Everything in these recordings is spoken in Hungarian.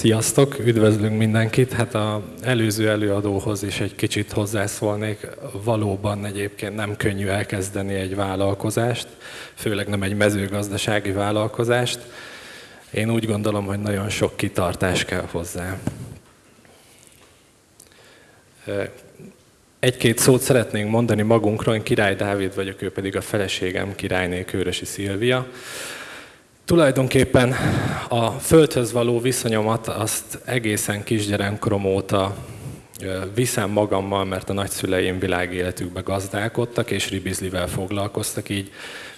Sziasztok, üdvözlünk mindenkit. Hát a előző előadóhoz is egy kicsit hozzászólnék. Valóban egyébként nem könnyű elkezdeni egy vállalkozást, főleg nem egy mezőgazdasági vállalkozást. Én úgy gondolom, hogy nagyon sok kitartás kell hozzá. Egy-két szót szeretnénk mondani magunkról, én Király Dávid vagyok, ő pedig a feleségem Királyné Kőrösi Szilvia. Tulajdonképpen a földhöz való viszonyomat azt egészen kisgyerekkorom óta viszem magammal, mert a nagyszüleim világéletükbe gazdálkodtak, és ribizlivel foglalkoztak, így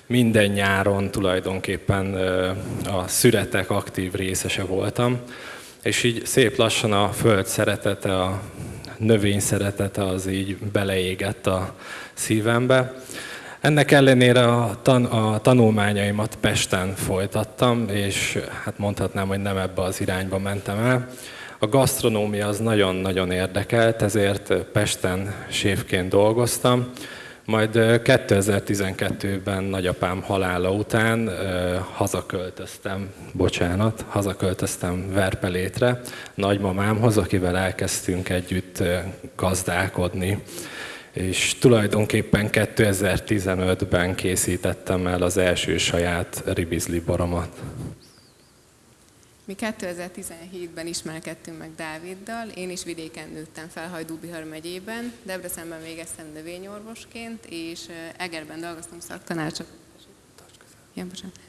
minden nyáron tulajdonképpen a szüretek aktív részese voltam, és így szép lassan a föld szeretete, a növény szeretete az így beleégett a szívembe. Ennek ellenére a, tan- a tanulmányaimat Pesten folytattam, és hát mondhatnám, hogy nem ebbe az irányba mentem el. A gasztronómia az nagyon-nagyon érdekelt, ezért Pesten séfként dolgoztam. Majd 2012-ben nagyapám halála után hazaköltöztem, bocsánat, hazaköltöztem Verpelétre, nagymamámhoz, akivel elkezdtünk együtt gazdálkodni és tulajdonképpen 2015-ben készítettem el az első saját ribizli boromat. Mi 2017-ben ismerkedtünk meg Dáviddal, én is vidéken nőttem fel Hajdú-Bihar megyében, Debrecenben végeztem növényorvosként, és Egerben dolgoztam szaktanácsadóként, ja,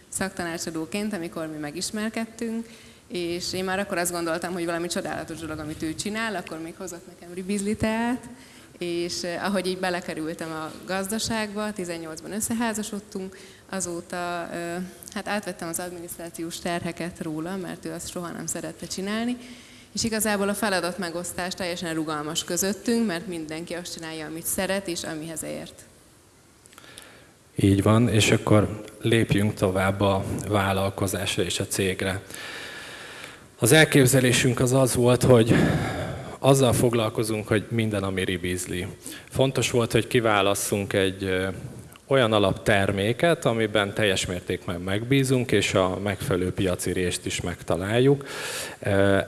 szaktanácsadóként, amikor mi megismerkedtünk, és én már akkor azt gondoltam, hogy valami csodálatos dolog, amit ő csinál, akkor még hozott nekem ribizliteát, és eh, ahogy így belekerültem a gazdaságba, 18-ban összeházasodtunk, azóta eh, hát átvettem az adminisztrációs terheket róla, mert ő azt soha nem szerette csinálni, és igazából a feladat megosztás teljesen rugalmas közöttünk, mert mindenki azt csinálja, amit szeret és amihez ért. Így van, és akkor lépjünk tovább a vállalkozásra és a cégre. Az elképzelésünk az az volt, hogy azzal foglalkozunk, hogy minden, ami ribízli. Fontos volt, hogy kiválasszunk egy olyan alapterméket, amiben teljes mértékben megbízunk, és a megfelelő piaci részt is megtaláljuk.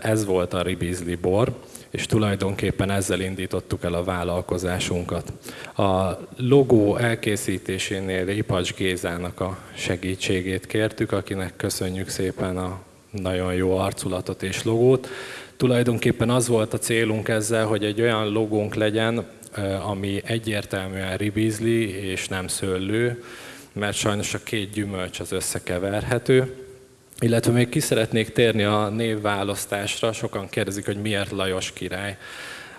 Ez volt a ribízli bor, és tulajdonképpen ezzel indítottuk el a vállalkozásunkat. A logó elkészítésénél Ipacs Gézának a segítségét kértük, akinek köszönjük szépen a nagyon jó arculatot és logót. Tulajdonképpen az volt a célunk ezzel, hogy egy olyan logónk legyen, ami egyértelműen ribízli és nem szőlő, mert sajnos a két gyümölcs az összekeverhető. Illetve még ki szeretnék térni a névválasztásra, sokan kérdezik, hogy miért Lajos király.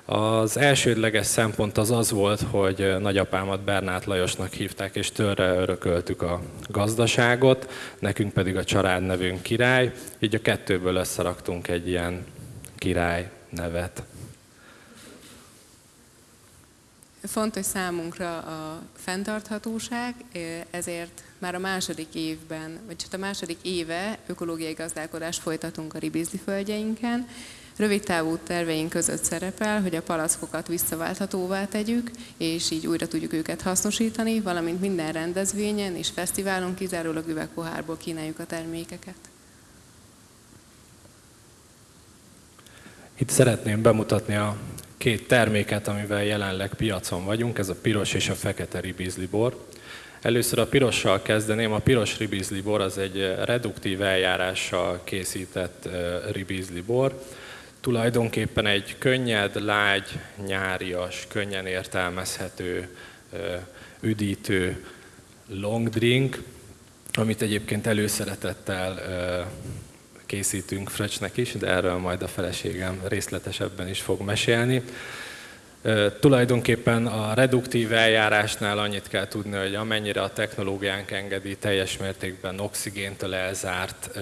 Az elsődleges szempont az az volt, hogy nagyapámat Bernát Lajosnak hívták, és törre örököltük a gazdaságot, nekünk pedig a családnevünk király, így a kettőből összeraktunk egy ilyen király nevet. Fontos számunkra a fenntarthatóság, ezért már a második évben, vagy csak a második éve ökológiai gazdálkodást folytatunk a ribizli földjeinken. Rövid távú terveink között szerepel, hogy a palackokat visszaválthatóvá tegyük, és így újra tudjuk őket hasznosítani, valamint minden rendezvényen és fesztiválon kizárólag üvegpohárból kínáljuk a termékeket. Itt szeretném bemutatni a két terméket, amivel jelenleg piacon vagyunk, ez a piros és a fekete ribizli bor. Először a pirossal kezdeném. A piros ribizli bor az egy reduktív eljárással készített ribizli bor. Tulajdonképpen egy könnyed, lágy, nyárias, könnyen értelmezhető, üdítő long drink, amit egyébként előszeretettel készítünk Fröcsnek is, de erről majd a feleségem részletesebben is fog mesélni. Tulajdonképpen a reduktív eljárásnál annyit kell tudni, hogy amennyire a technológiánk engedi, teljes mértékben oxigéntől elzárt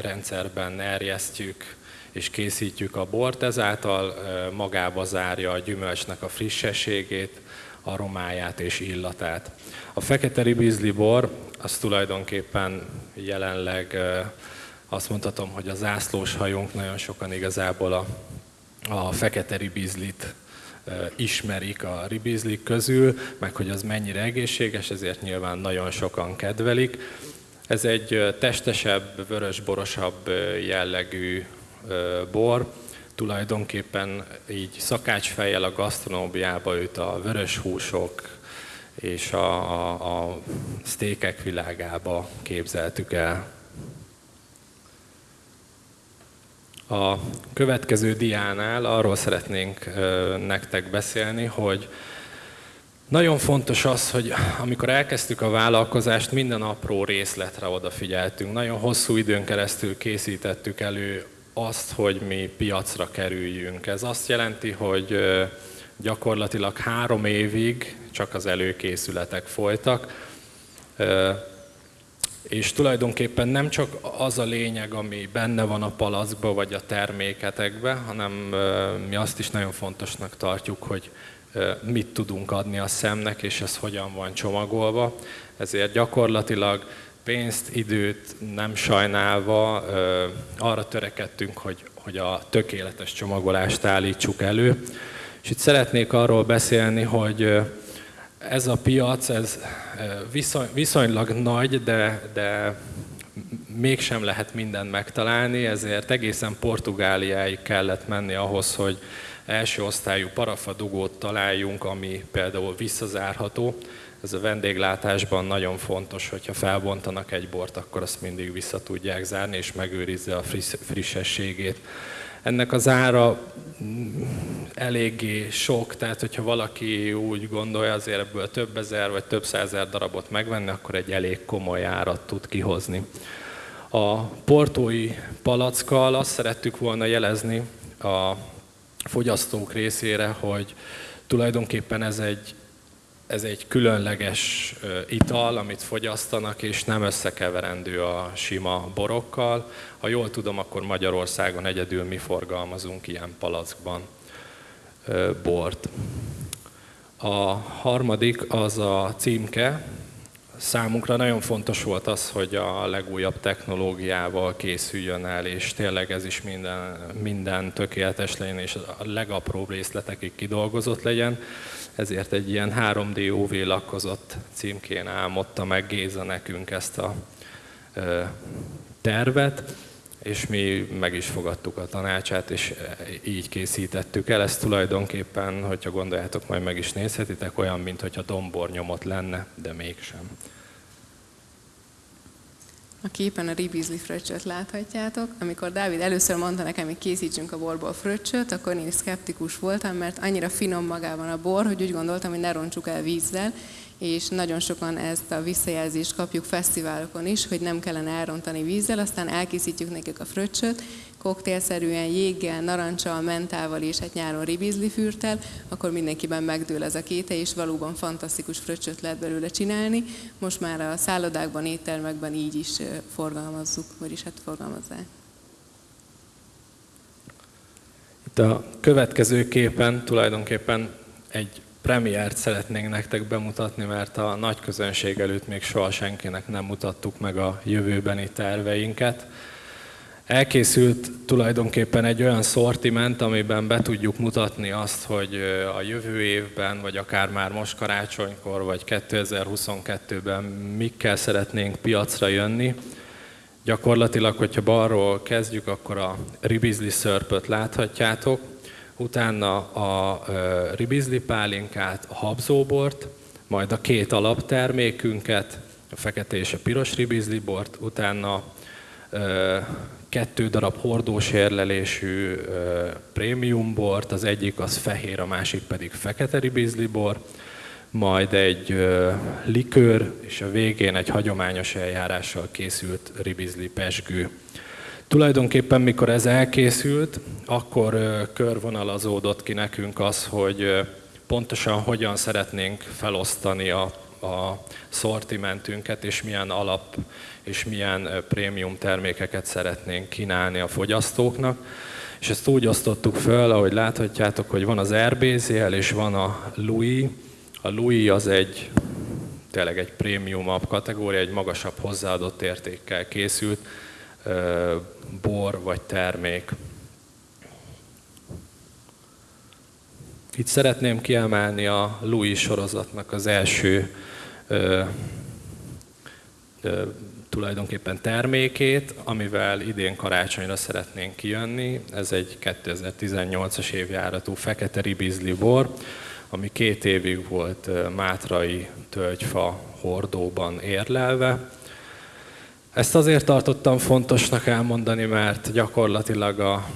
rendszerben erjesztjük és készítjük a bort, ezáltal magába zárja a gyümölcsnek a frissességét, aromáját és illatát. A fekete ribizli bor az tulajdonképpen jelenleg azt mondhatom, hogy a zászlós hajónk nagyon sokan igazából a, a fekete ribizlit ismerik a ribizlik közül, meg hogy az mennyire egészséges, ezért nyilván nagyon sokan kedvelik. Ez egy testesebb, vörösborosabb jellegű bor, tulajdonképpen így szakácsfejjel a gasztronóbiába őt a vörös húsok és a, a, a sztékek világába képzeltük el. A következő diánál arról szeretnénk nektek beszélni, hogy nagyon fontos az, hogy amikor elkezdtük a vállalkozást, minden apró részletre odafigyeltünk. Nagyon hosszú időn keresztül készítettük elő azt, hogy mi piacra kerüljünk. Ez azt jelenti, hogy gyakorlatilag három évig csak az előkészületek folytak, és tulajdonképpen nem csak az a lényeg, ami benne van a palackba vagy a terméketekbe, hanem mi azt is nagyon fontosnak tartjuk, hogy mit tudunk adni a szemnek, és ez hogyan van csomagolva. Ezért gyakorlatilag pénzt, időt nem sajnálva arra törekedtünk, hogy, hogy a tökéletes csomagolást állítsuk elő. És itt szeretnék arról beszélni, hogy ez a piac, ez viszony, viszonylag nagy, de, de mégsem lehet mindent megtalálni, ezért egészen Portugáliáig kellett menni ahhoz, hogy első osztályú parafadugót találjunk, ami például visszazárható. Ez a vendéglátásban nagyon fontos, hogyha felbontanak egy bort, akkor azt mindig vissza tudják zárni, és megőrizze a friss, frissességét. Ennek az ára eléggé sok, tehát hogyha valaki úgy gondolja azért ebből több ezer vagy több százer darabot megvenni, akkor egy elég komoly árat tud kihozni. A portói palackkal azt szerettük volna jelezni a fogyasztók részére, hogy tulajdonképpen ez egy, ez egy különleges ital, amit fogyasztanak, és nem összekeverendő a sima borokkal. Ha jól tudom, akkor Magyarországon egyedül mi forgalmazunk ilyen palackban bort. A harmadik az a címke, Számunkra nagyon fontos volt az, hogy a legújabb technológiával készüljön el, és tényleg ez is minden, minden tökéletes legyen, és a legapróbb részletekig kidolgozott legyen. Ezért egy ilyen 3D UV lakkozott címkén álmodta meg Géza nekünk ezt a tervet, és mi meg is fogadtuk a tanácsát, és így készítettük el. Ezt tulajdonképpen, hogyha gondoljátok, majd meg is nézhetitek, olyan, mintha dombor nyomot lenne, de mégsem. A képen a ribizli fröccsöt láthatjátok. Amikor Dávid először mondta nekem, hogy készítsünk a borból fröccsöt, akkor én szkeptikus voltam, mert annyira finom magában a bor, hogy úgy gondoltam, hogy ne roncsuk el vízzel, és nagyon sokan ezt a visszajelzést kapjuk fesztiválokon is, hogy nem kellene elrontani vízzel, aztán elkészítjük nekik a fröccsöt, koktélszerűen jéggel, narancsal, mentával és hát nyáron ribizli fürtel, akkor mindenkiben megdől ez a kéte, és valóban fantasztikus fröccsöt lehet belőle csinálni. Most már a szállodákban, éttermekben így is forgalmazzuk, vagyis hát forgalmazzák. Itt a következő képen tulajdonképpen egy premiért szeretnénk nektek bemutatni, mert a nagy közönség előtt még soha senkinek nem mutattuk meg a jövőbeni terveinket. Elkészült tulajdonképpen egy olyan szortiment, amiben be tudjuk mutatni azt, hogy a jövő évben, vagy akár már most karácsonykor, vagy 2022-ben mikkel szeretnénk piacra jönni. Gyakorlatilag, hogyha balról kezdjük, akkor a ribizli szörpöt láthatjátok, utána a ribizli pálinkát, a habzóbort, majd a két alaptermékünket, a fekete és a piros ribizli bort, utána kettő darab hordós érlelésű prémium bort, az egyik az fehér, a másik pedig fekete ribizli bor, majd egy likőr, és a végén egy hagyományos eljárással készült ribizli pesgő. Tulajdonképpen, mikor ez elkészült, akkor körvonalazódott ki nekünk az, hogy pontosan hogyan szeretnénk felosztani a, a szortimentünket, és milyen alap és milyen prémium termékeket szeretnénk kínálni a fogyasztóknak. És ezt úgy osztottuk föl, ahogy láthatjátok, hogy van az RBZL és van a Louis. A Louis az egy tényleg egy prémiumabb kategória, egy magasabb hozzáadott értékkel készült bor vagy termék. Itt szeretném kiemelni a Louis sorozatnak az első ö, ö, tulajdonképpen termékét, amivel idén karácsonyra szeretnénk kijönni. Ez egy 2018-as évjáratú fekete ribizli bor, ami két évig volt mátrai tölgyfa hordóban érlelve. Ezt azért tartottam fontosnak elmondani, mert gyakorlatilag a,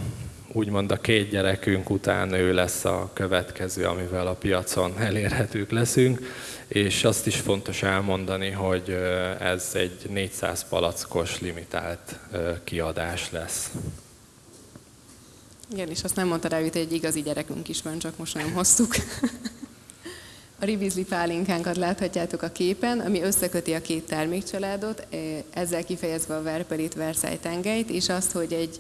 úgymond a két gyerekünk után ő lesz a következő, amivel a piacon elérhetők leszünk, és azt is fontos elmondani, hogy ez egy 400 palackos limitált kiadás lesz. Igen, és azt nem mondta rá, hogy egy igazi gyerekünk is van, csak most nem hoztuk. A ribizli pálinkánkat láthatjátok a képen, ami összeköti a két termékcsaládot, ezzel kifejezve a Verpelit Versailles tengelyt, és azt, hogy egy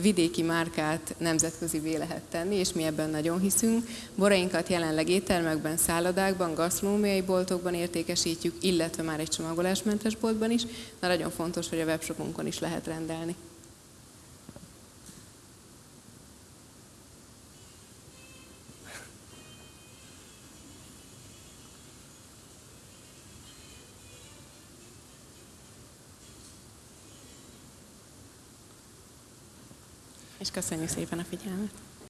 vidéki márkát nemzetközi lehet tenni, és mi ebben nagyon hiszünk. Borainkat jelenleg éttermekben, szállodákban, gasztronómiai boltokban értékesítjük, illetve már egy csomagolásmentes boltban is, de nagyon fontos, hogy a webshopunkon is lehet rendelni. Köszönjük szépen a figyelmet!